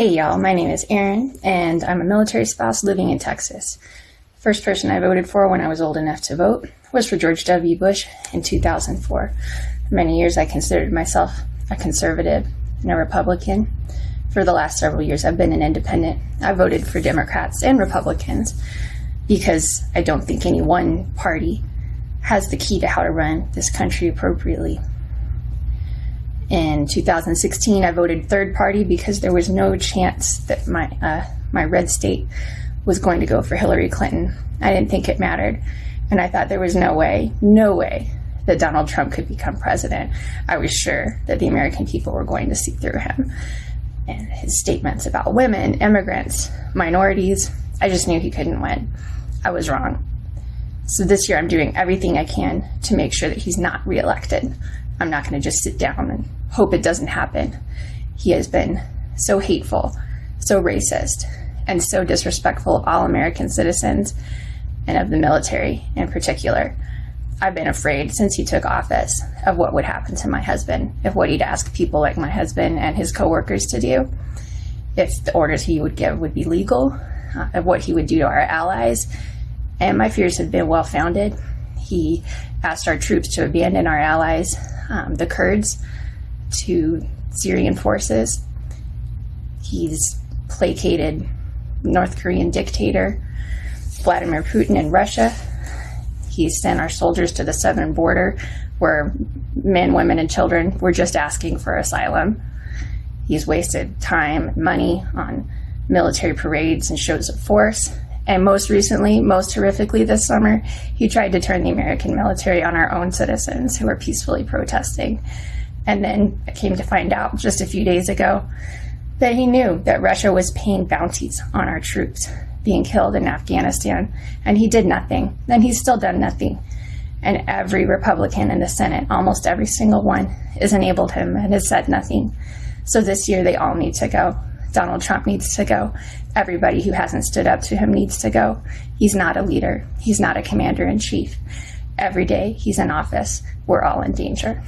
Hey y'all, my name is Erin, and I'm a military spouse living in Texas. First person I voted for when I was old enough to vote was for George W. Bush in 2004. For many years I considered myself a conservative and a Republican. For the last several years I've been an independent. I voted for Democrats and Republicans because I don't think any one party has the key to how to run this country appropriately. In 2016, I voted third party because there was no chance that my uh, my red state was going to go for Hillary Clinton. I didn't think it mattered, and I thought there was no way, no way that Donald Trump could become president. I was sure that the American people were going to see through him and his statements about women, immigrants, minorities. I just knew he couldn't win. I was wrong. So this year, I'm doing everything I can to make sure that he's not reelected. I'm not going to just sit down and hope it doesn't happen. He has been so hateful, so racist, and so disrespectful of all American citizens and of the military in particular. I've been afraid since he took office of what would happen to my husband, of what he'd ask people like my husband and his coworkers to do, if the orders he would give would be legal, uh, of what he would do to our allies. And my fears have been well founded. He asked our troops to abandon our allies, um, the Kurds, to Syrian forces. He's placated North Korean dictator Vladimir Putin in Russia. He's sent our soldiers to the southern border where men, women, and children were just asking for asylum. He's wasted time, money on military parades and shows of force. And most recently, most horrifically this summer, he tried to turn the American military on our own citizens who were peacefully protesting. And then I came to find out just a few days ago that he knew that Russia was paying bounties on our troops being killed in Afghanistan, and he did nothing. Then he's still done nothing. And every Republican in the Senate, almost every single one, has enabled him and has said nothing. So this year they all need to go. Donald Trump needs to go. Everybody who hasn't stood up to him needs to go. He's not a leader. He's not a commander in chief. Every day he's in office, we're all in danger.